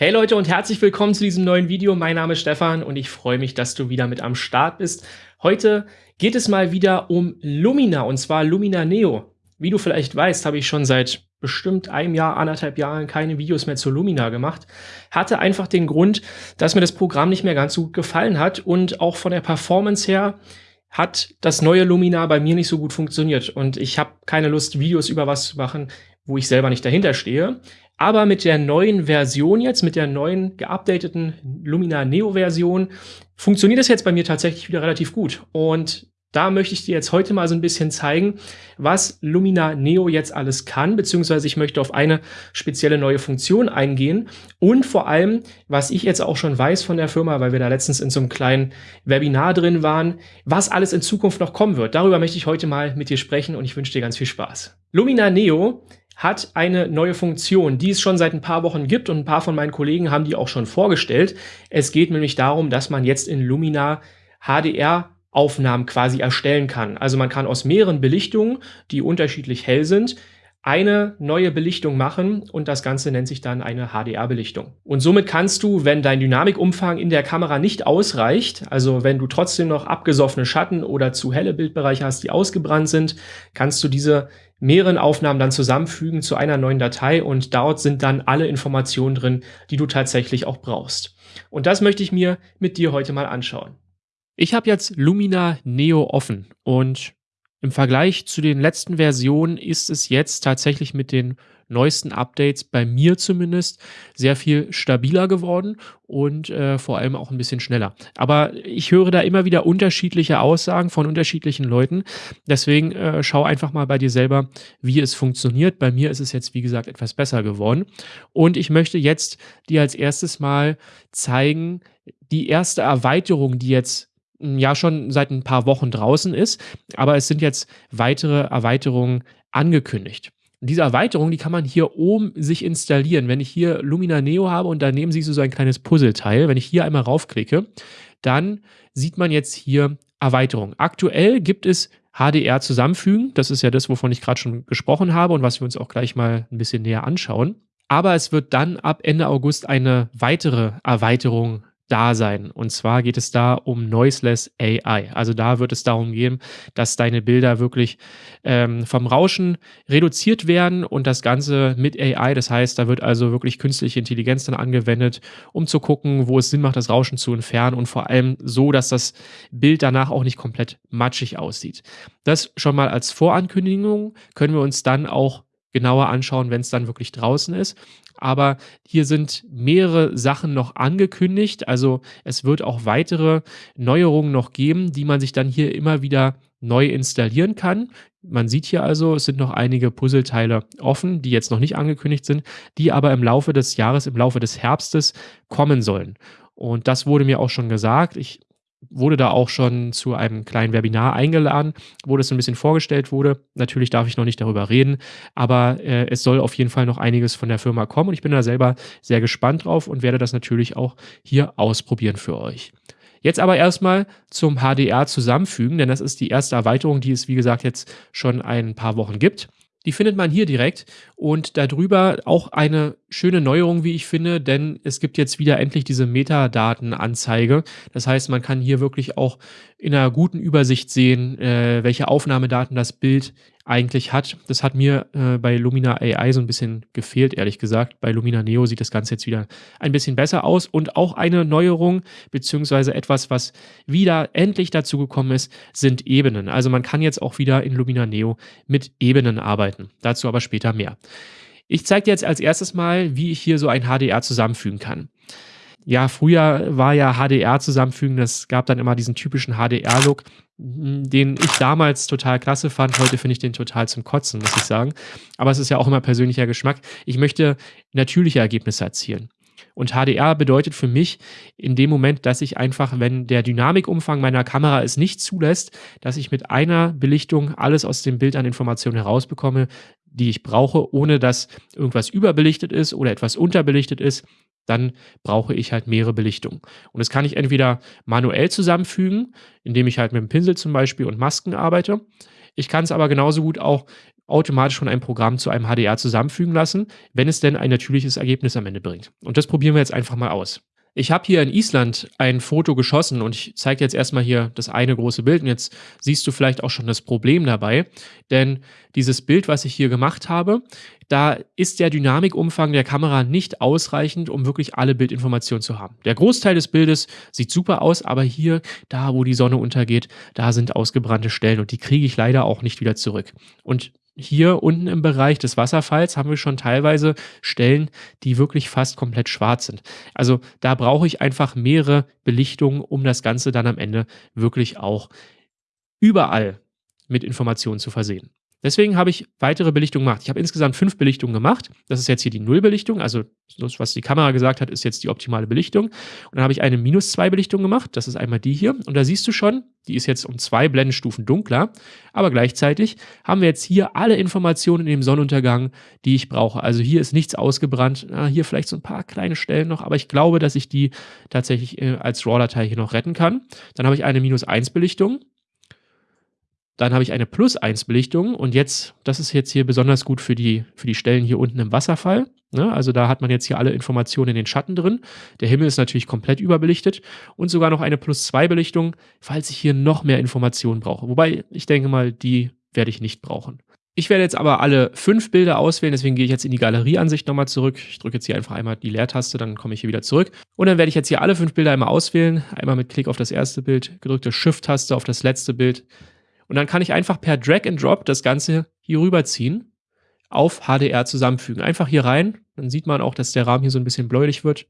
Hey Leute und herzlich willkommen zu diesem neuen Video. Mein Name ist Stefan und ich freue mich, dass du wieder mit am Start bist. Heute geht es mal wieder um Lumina und zwar Lumina Neo. Wie du vielleicht weißt, habe ich schon seit bestimmt einem Jahr, anderthalb Jahren keine Videos mehr zu Lumina gemacht. Hatte einfach den Grund, dass mir das Programm nicht mehr ganz so gut gefallen hat und auch von der Performance her hat das neue Lumina bei mir nicht so gut funktioniert und ich habe keine Lust, Videos über was zu machen, wo ich selber nicht dahinter stehe. Aber mit der neuen Version jetzt, mit der neuen geupdateten Lumina Neo Version, funktioniert das jetzt bei mir tatsächlich wieder relativ gut. Und da möchte ich dir jetzt heute mal so ein bisschen zeigen, was Lumina Neo jetzt alles kann, beziehungsweise ich möchte auf eine spezielle neue Funktion eingehen und vor allem, was ich jetzt auch schon weiß von der Firma, weil wir da letztens in so einem kleinen Webinar drin waren, was alles in Zukunft noch kommen wird. Darüber möchte ich heute mal mit dir sprechen und ich wünsche dir ganz viel Spaß. Lumina Neo hat eine neue Funktion, die es schon seit ein paar Wochen gibt und ein paar von meinen Kollegen haben die auch schon vorgestellt. Es geht nämlich darum, dass man jetzt in Lumina HDR Aufnahmen quasi erstellen kann. Also man kann aus mehreren Belichtungen, die unterschiedlich hell sind, eine neue Belichtung machen und das Ganze nennt sich dann eine HDR-Belichtung. Und somit kannst du, wenn dein Dynamikumfang in der Kamera nicht ausreicht, also wenn du trotzdem noch abgesoffene Schatten oder zu helle Bildbereiche hast, die ausgebrannt sind, kannst du diese mehreren Aufnahmen dann zusammenfügen zu einer neuen Datei und dort sind dann alle Informationen drin, die du tatsächlich auch brauchst. Und das möchte ich mir mit dir heute mal anschauen. Ich habe jetzt Lumina Neo offen und im Vergleich zu den letzten Versionen ist es jetzt tatsächlich mit den neuesten Updates bei mir zumindest sehr viel stabiler geworden und äh, vor allem auch ein bisschen schneller. Aber ich höre da immer wieder unterschiedliche Aussagen von unterschiedlichen Leuten. Deswegen äh, schau einfach mal bei dir selber, wie es funktioniert. Bei mir ist es jetzt, wie gesagt, etwas besser geworden. Und ich möchte jetzt dir als erstes mal zeigen, die erste Erweiterung, die jetzt ja schon seit ein paar Wochen draußen ist, aber es sind jetzt weitere Erweiterungen angekündigt. Diese Erweiterung, die kann man hier oben sich installieren. Wenn ich hier Lumina Neo habe und daneben siehst du so ein kleines Puzzleteil, wenn ich hier einmal raufklicke, dann sieht man jetzt hier Erweiterung. Aktuell gibt es HDR zusammenfügen. Das ist ja das, wovon ich gerade schon gesprochen habe und was wir uns auch gleich mal ein bisschen näher anschauen. Aber es wird dann ab Ende August eine weitere Erweiterung da sein. Und zwar geht es da um Noiseless AI. Also da wird es darum gehen, dass deine Bilder wirklich ähm, vom Rauschen reduziert werden und das Ganze mit AI. Das heißt, da wird also wirklich künstliche Intelligenz dann angewendet, um zu gucken, wo es Sinn macht, das Rauschen zu entfernen und vor allem so, dass das Bild danach auch nicht komplett matschig aussieht. Das schon mal als Vorankündigung können wir uns dann auch genauer anschauen, wenn es dann wirklich draußen ist. Aber hier sind mehrere Sachen noch angekündigt. Also es wird auch weitere Neuerungen noch geben, die man sich dann hier immer wieder neu installieren kann. Man sieht hier also, es sind noch einige Puzzleteile offen, die jetzt noch nicht angekündigt sind, die aber im Laufe des Jahres, im Laufe des Herbstes kommen sollen. Und das wurde mir auch schon gesagt. Ich wurde da auch schon zu einem kleinen Webinar eingeladen, wo das ein bisschen vorgestellt wurde. Natürlich darf ich noch nicht darüber reden, aber äh, es soll auf jeden Fall noch einiges von der Firma kommen und ich bin da selber sehr gespannt drauf und werde das natürlich auch hier ausprobieren für euch. Jetzt aber erstmal zum HDR zusammenfügen, denn das ist die erste Erweiterung, die es wie gesagt jetzt schon ein paar Wochen gibt. Die findet man hier direkt und darüber auch eine schöne Neuerung, wie ich finde, denn es gibt jetzt wieder endlich diese Metadatenanzeige. Das heißt, man kann hier wirklich auch in einer guten Übersicht sehen, äh, welche Aufnahmedaten das Bild eigentlich hat. Das hat mir äh, bei Lumina AI so ein bisschen gefehlt, ehrlich gesagt. Bei Lumina Neo sieht das Ganze jetzt wieder ein bisschen besser aus und auch eine Neuerung, beziehungsweise etwas, was wieder endlich dazu gekommen ist, sind Ebenen. Also man kann jetzt auch wieder in Lumina Neo mit Ebenen arbeiten. Dazu aber später mehr. Ich zeige dir jetzt als erstes mal, wie ich hier so ein HDR zusammenfügen kann. Ja, früher war ja HDR zusammenfügen, das gab dann immer diesen typischen HDR-Look, den ich damals total klasse fand. Heute finde ich den total zum Kotzen, muss ich sagen. Aber es ist ja auch immer persönlicher Geschmack. Ich möchte natürliche Ergebnisse erzielen. Und HDR bedeutet für mich in dem Moment, dass ich einfach, wenn der Dynamikumfang meiner Kamera es nicht zulässt, dass ich mit einer Belichtung alles aus dem Bild an Informationen herausbekomme, die ich brauche, ohne dass irgendwas überbelichtet ist oder etwas unterbelichtet ist, dann brauche ich halt mehrere Belichtungen. Und das kann ich entweder manuell zusammenfügen, indem ich halt mit dem Pinsel zum Beispiel und Masken arbeite. Ich kann es aber genauso gut auch automatisch von einem Programm zu einem HDR zusammenfügen lassen, wenn es denn ein natürliches Ergebnis am Ende bringt. Und das probieren wir jetzt einfach mal aus. Ich habe hier in Island ein Foto geschossen und ich zeige jetzt erstmal hier das eine große Bild und jetzt siehst du vielleicht auch schon das Problem dabei, denn dieses Bild, was ich hier gemacht habe, da ist der Dynamikumfang der Kamera nicht ausreichend, um wirklich alle Bildinformationen zu haben. Der Großteil des Bildes sieht super aus, aber hier, da wo die Sonne untergeht, da sind ausgebrannte Stellen und die kriege ich leider auch nicht wieder zurück. Und hier unten im Bereich des Wasserfalls haben wir schon teilweise Stellen, die wirklich fast komplett schwarz sind. Also da brauche ich einfach mehrere Belichtungen, um das Ganze dann am Ende wirklich auch überall mit Informationen zu versehen. Deswegen habe ich weitere Belichtungen gemacht. Ich habe insgesamt fünf Belichtungen gemacht. Das ist jetzt hier die Nullbelichtung. Also das, was die Kamera gesagt hat, ist jetzt die optimale Belichtung. Und dann habe ich eine minus zwei Belichtung gemacht. Das ist einmal die hier. Und da siehst du schon, die ist jetzt um zwei Blendenstufen dunkler. Aber gleichzeitig haben wir jetzt hier alle Informationen in dem Sonnenuntergang, die ich brauche. Also hier ist nichts ausgebrannt. Na, hier vielleicht so ein paar kleine Stellen noch. Aber ich glaube, dass ich die tatsächlich äh, als RAW-Datei hier noch retten kann. Dann habe ich eine minus eins Belichtung. Dann habe ich eine Plus 1 Belichtung und jetzt, das ist jetzt hier besonders gut für die, für die Stellen hier unten im Wasserfall. Ne? Also da hat man jetzt hier alle Informationen in den Schatten drin. Der Himmel ist natürlich komplett überbelichtet und sogar noch eine Plus 2 Belichtung, falls ich hier noch mehr Informationen brauche. Wobei ich denke mal, die werde ich nicht brauchen. Ich werde jetzt aber alle fünf Bilder auswählen, deswegen gehe ich jetzt in die Galerieansicht nochmal zurück. Ich drücke jetzt hier einfach einmal die Leertaste, dann komme ich hier wieder zurück. Und dann werde ich jetzt hier alle fünf Bilder einmal auswählen. Einmal mit Klick auf das erste Bild, gedrückte Shift-Taste auf das letzte Bild, und dann kann ich einfach per Drag and Drop das Ganze hier rüberziehen, auf HDR zusammenfügen. Einfach hier rein, dann sieht man auch, dass der Rahmen hier so ein bisschen bläulich wird.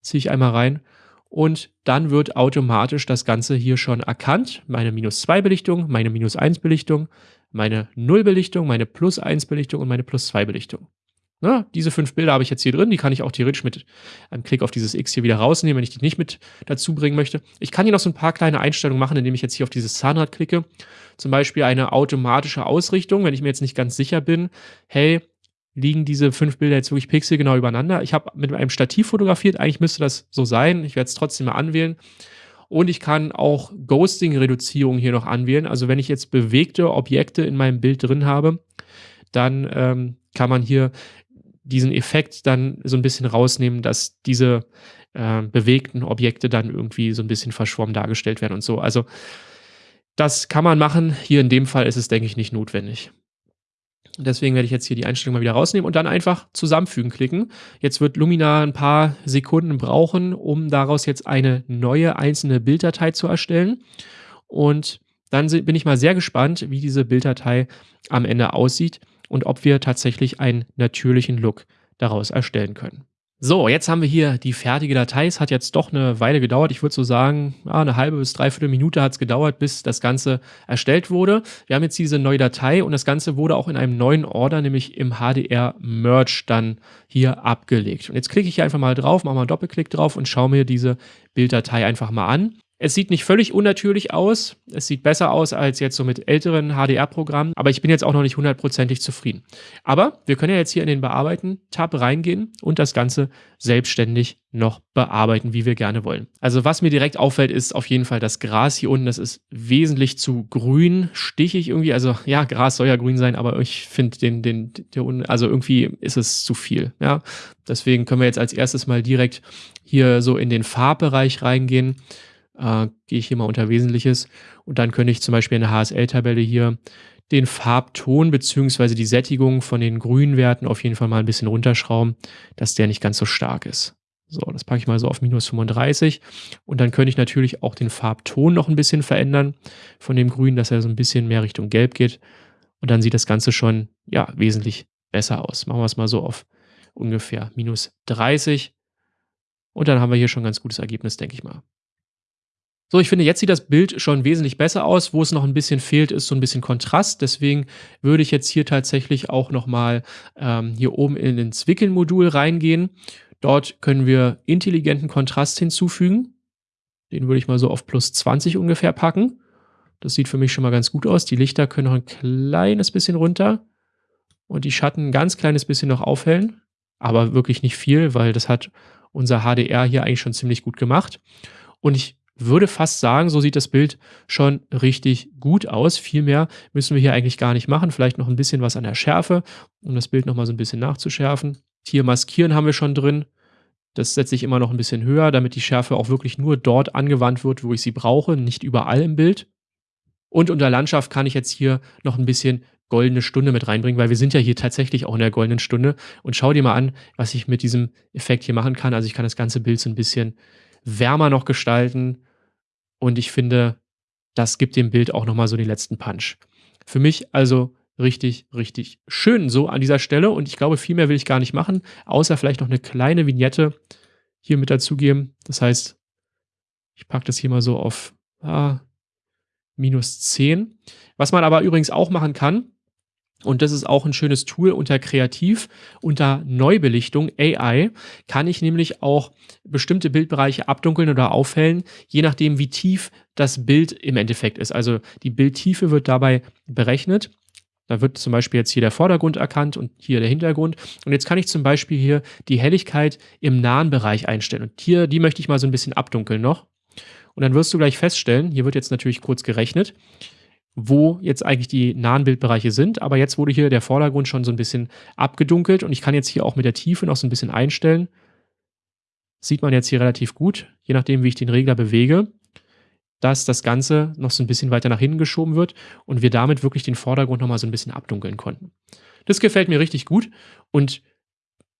Ziehe ich einmal rein und dann wird automatisch das Ganze hier schon erkannt. Meine minus 2 Belichtung, meine minus 1 Belichtung, meine 0 Belichtung, meine plus 1 Belichtung und meine plus 2 Belichtung. Na, diese fünf Bilder habe ich jetzt hier drin, die kann ich auch theoretisch mit einem Klick auf dieses X hier wieder rausnehmen, wenn ich die nicht mit dazu bringen möchte. Ich kann hier noch so ein paar kleine Einstellungen machen, indem ich jetzt hier auf dieses Zahnrad klicke. Zum Beispiel eine automatische Ausrichtung, wenn ich mir jetzt nicht ganz sicher bin, hey, liegen diese fünf Bilder jetzt wirklich pixelgenau übereinander. Ich habe mit einem Stativ fotografiert, eigentlich müsste das so sein. Ich werde es trotzdem mal anwählen. Und ich kann auch Ghosting-Reduzierung hier noch anwählen. Also wenn ich jetzt bewegte Objekte in meinem Bild drin habe, dann ähm, kann man hier diesen Effekt dann so ein bisschen rausnehmen, dass diese äh, bewegten Objekte dann irgendwie so ein bisschen verschwommen dargestellt werden und so. Also das kann man machen. Hier in dem Fall ist es, denke ich, nicht notwendig. Deswegen werde ich jetzt hier die Einstellung mal wieder rausnehmen und dann einfach zusammenfügen klicken. Jetzt wird Lumina ein paar Sekunden brauchen, um daraus jetzt eine neue einzelne Bilddatei zu erstellen. Und dann bin ich mal sehr gespannt, wie diese Bilddatei am Ende aussieht und ob wir tatsächlich einen natürlichen Look daraus erstellen können. So, jetzt haben wir hier die fertige Datei. Es hat jetzt doch eine Weile gedauert. Ich würde so sagen, ja, eine halbe bis dreiviertel Minute hat es gedauert, bis das Ganze erstellt wurde. Wir haben jetzt diese neue Datei und das Ganze wurde auch in einem neuen Order, nämlich im HDR Merge dann hier abgelegt. Und jetzt klicke ich hier einfach mal drauf, mache mal einen Doppelklick drauf und schaue mir diese Bilddatei einfach mal an. Es sieht nicht völlig unnatürlich aus. Es sieht besser aus als jetzt so mit älteren HDR-Programmen, aber ich bin jetzt auch noch nicht hundertprozentig zufrieden. Aber wir können ja jetzt hier in den Bearbeiten-Tab reingehen und das Ganze selbstständig noch bearbeiten, wie wir gerne wollen. Also was mir direkt auffällt, ist auf jeden Fall das Gras hier unten. Das ist wesentlich zu grün, stichig irgendwie. Also ja, Gras soll ja grün sein, aber ich finde den, den, der unten, also irgendwie ist es zu viel. Ja, deswegen können wir jetzt als erstes mal direkt hier so in den Farbbereich reingehen äh, gehe ich hier mal unter Wesentliches und dann könnte ich zum Beispiel in der HSL-Tabelle hier den Farbton beziehungsweise die Sättigung von den grünen Werten auf jeden Fall mal ein bisschen runterschrauben, dass der nicht ganz so stark ist. So, das packe ich mal so auf minus 35. Und dann könnte ich natürlich auch den Farbton noch ein bisschen verändern von dem Grün, dass er so ein bisschen mehr Richtung Gelb geht. Und dann sieht das Ganze schon, ja, wesentlich besser aus. Machen wir es mal so auf ungefähr minus 30. Und dann haben wir hier schon ein ganz gutes Ergebnis, denke ich mal. So, ich finde, jetzt sieht das Bild schon wesentlich besser aus. Wo es noch ein bisschen fehlt, ist so ein bisschen Kontrast. Deswegen würde ich jetzt hier tatsächlich auch nochmal ähm, hier oben in ins Wickeln-Modul reingehen. Dort können wir intelligenten Kontrast hinzufügen. Den würde ich mal so auf plus 20 ungefähr packen. Das sieht für mich schon mal ganz gut aus. Die Lichter können noch ein kleines bisschen runter und die Schatten ein ganz kleines bisschen noch aufhellen. Aber wirklich nicht viel, weil das hat unser HDR hier eigentlich schon ziemlich gut gemacht. Und ich würde fast sagen, so sieht das Bild schon richtig gut aus. Viel mehr müssen wir hier eigentlich gar nicht machen. Vielleicht noch ein bisschen was an der Schärfe, um das Bild nochmal so ein bisschen nachzuschärfen. Hier maskieren haben wir schon drin. Das setze ich immer noch ein bisschen höher, damit die Schärfe auch wirklich nur dort angewandt wird, wo ich sie brauche, nicht überall im Bild. Und unter Landschaft kann ich jetzt hier noch ein bisschen goldene Stunde mit reinbringen, weil wir sind ja hier tatsächlich auch in der goldenen Stunde. Und schau dir mal an, was ich mit diesem Effekt hier machen kann. Also ich kann das ganze Bild so ein bisschen wärmer noch gestalten. Und ich finde, das gibt dem Bild auch nochmal so den letzten Punch. Für mich also richtig, richtig schön so an dieser Stelle. Und ich glaube, viel mehr will ich gar nicht machen, außer vielleicht noch eine kleine Vignette hier mit dazugeben. Das heißt, ich packe das hier mal so auf ah, minus 10. Was man aber übrigens auch machen kann, und das ist auch ein schönes Tool unter Kreativ, unter Neubelichtung, AI, kann ich nämlich auch bestimmte Bildbereiche abdunkeln oder aufhellen, je nachdem, wie tief das Bild im Endeffekt ist. Also die Bildtiefe wird dabei berechnet. Da wird zum Beispiel jetzt hier der Vordergrund erkannt und hier der Hintergrund. Und jetzt kann ich zum Beispiel hier die Helligkeit im nahen Bereich einstellen. Und hier, die möchte ich mal so ein bisschen abdunkeln noch. Und dann wirst du gleich feststellen, hier wird jetzt natürlich kurz gerechnet, wo jetzt eigentlich die nahen Bildbereiche sind. Aber jetzt wurde hier der Vordergrund schon so ein bisschen abgedunkelt und ich kann jetzt hier auch mit der Tiefe noch so ein bisschen einstellen. Sieht man jetzt hier relativ gut, je nachdem, wie ich den Regler bewege, dass das Ganze noch so ein bisschen weiter nach hinten geschoben wird und wir damit wirklich den Vordergrund nochmal so ein bisschen abdunkeln konnten. Das gefällt mir richtig gut und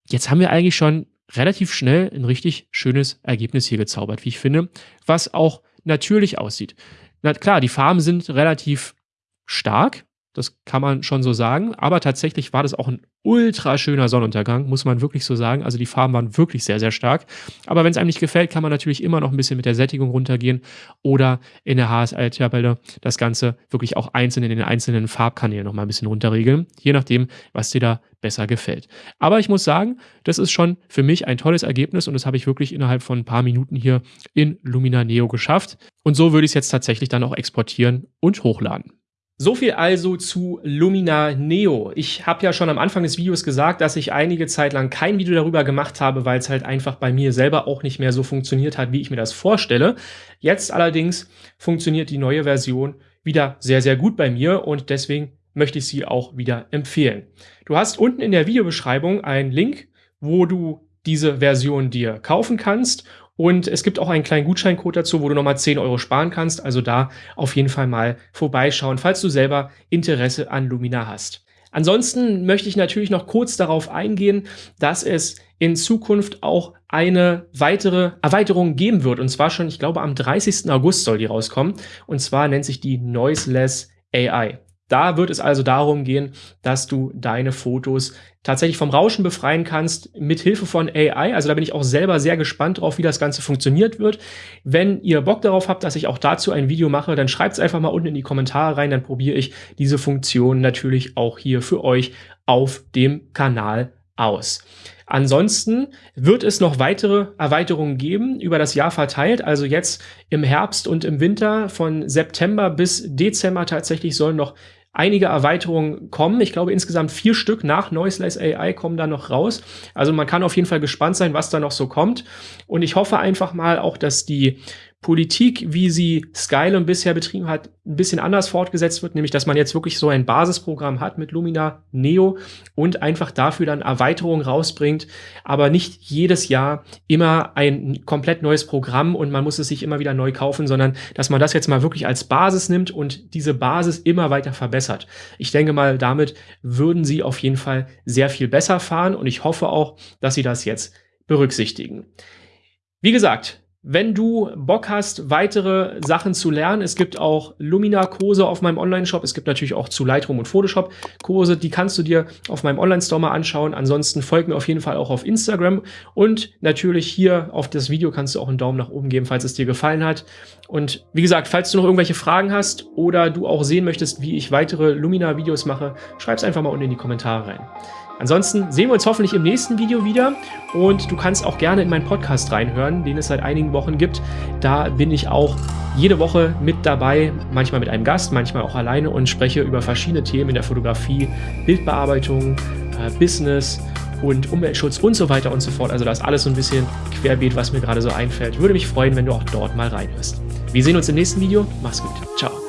jetzt haben wir eigentlich schon relativ schnell ein richtig schönes Ergebnis hier gezaubert, wie ich finde, was auch natürlich aussieht. Na klar, die Farben sind relativ stark, das kann man schon so sagen. Aber tatsächlich war das auch ein ultra schöner Sonnenuntergang, muss man wirklich so sagen. Also die Farben waren wirklich sehr, sehr stark. Aber wenn es einem nicht gefällt, kann man natürlich immer noch ein bisschen mit der Sättigung runtergehen oder in der HSL-Tabelle das Ganze wirklich auch einzeln in den einzelnen Farbkanälen noch mal ein bisschen runterregeln, je nachdem, was dir da besser gefällt. Aber ich muss sagen, das ist schon für mich ein tolles Ergebnis und das habe ich wirklich innerhalb von ein paar Minuten hier in Lumina Neo geschafft. Und so würde ich es jetzt tatsächlich dann auch exportieren und hochladen. So viel also zu Lumina Neo. Ich habe ja schon am Anfang des Videos gesagt, dass ich einige Zeit lang kein Video darüber gemacht habe, weil es halt einfach bei mir selber auch nicht mehr so funktioniert hat, wie ich mir das vorstelle. Jetzt allerdings funktioniert die neue Version wieder sehr, sehr gut bei mir und deswegen möchte ich sie auch wieder empfehlen. Du hast unten in der Videobeschreibung einen Link, wo du diese Version dir kaufen kannst und es gibt auch einen kleinen Gutscheincode dazu, wo du nochmal 10 Euro sparen kannst. Also da auf jeden Fall mal vorbeischauen, falls du selber Interesse an Lumina hast. Ansonsten möchte ich natürlich noch kurz darauf eingehen, dass es in Zukunft auch eine weitere Erweiterung geben wird. Und zwar schon, ich glaube, am 30. August soll die rauskommen. Und zwar nennt sich die Noiseless AI. Da wird es also darum gehen, dass du deine Fotos tatsächlich vom Rauschen befreien kannst mit Hilfe von AI. Also da bin ich auch selber sehr gespannt drauf, wie das Ganze funktioniert wird. Wenn ihr Bock darauf habt, dass ich auch dazu ein Video mache, dann schreibt es einfach mal unten in die Kommentare rein. Dann probiere ich diese Funktion natürlich auch hier für euch auf dem Kanal aus. Ansonsten wird es noch weitere Erweiterungen geben, über das Jahr verteilt. Also jetzt im Herbst und im Winter von September bis Dezember tatsächlich sollen noch einige Erweiterungen kommen. Ich glaube, insgesamt vier Stück nach Noiseless AI kommen da noch raus. Also man kann auf jeden Fall gespannt sein, was da noch so kommt. Und ich hoffe einfach mal auch, dass die Politik, wie sie Skylum bisher betrieben hat, ein bisschen anders fortgesetzt wird, nämlich dass man jetzt wirklich so ein Basisprogramm hat mit Lumina Neo und einfach dafür dann Erweiterungen rausbringt, aber nicht jedes Jahr immer ein komplett neues Programm und man muss es sich immer wieder neu kaufen, sondern dass man das jetzt mal wirklich als Basis nimmt und diese Basis immer weiter verbessert. Ich denke mal, damit würden sie auf jeden Fall sehr viel besser fahren und ich hoffe auch, dass sie das jetzt berücksichtigen. Wie gesagt, wenn du Bock hast, weitere Sachen zu lernen, es gibt auch Lumina-Kurse auf meinem Online-Shop. Es gibt natürlich auch zu Lightroom und Photoshop Kurse, die kannst du dir auf meinem Online-Store mal anschauen. Ansonsten folg mir auf jeden Fall auch auf Instagram und natürlich hier auf das Video kannst du auch einen Daumen nach oben geben, falls es dir gefallen hat. Und wie gesagt, falls du noch irgendwelche Fragen hast oder du auch sehen möchtest, wie ich weitere Lumina-Videos mache, schreib es einfach mal unten in die Kommentare rein. Ansonsten sehen wir uns hoffentlich im nächsten Video wieder und du kannst auch gerne in meinen Podcast reinhören, den es seit einigen Wochen gibt. Da bin ich auch jede Woche mit dabei, manchmal mit einem Gast, manchmal auch alleine und spreche über verschiedene Themen in der Fotografie, Bildbearbeitung, äh, Business und Umweltschutz und so weiter und so fort. Also da ist alles so ein bisschen querbeet, was mir gerade so einfällt. Würde mich freuen, wenn du auch dort mal reinhörst. Wir sehen uns im nächsten Video. Mach's gut. Ciao.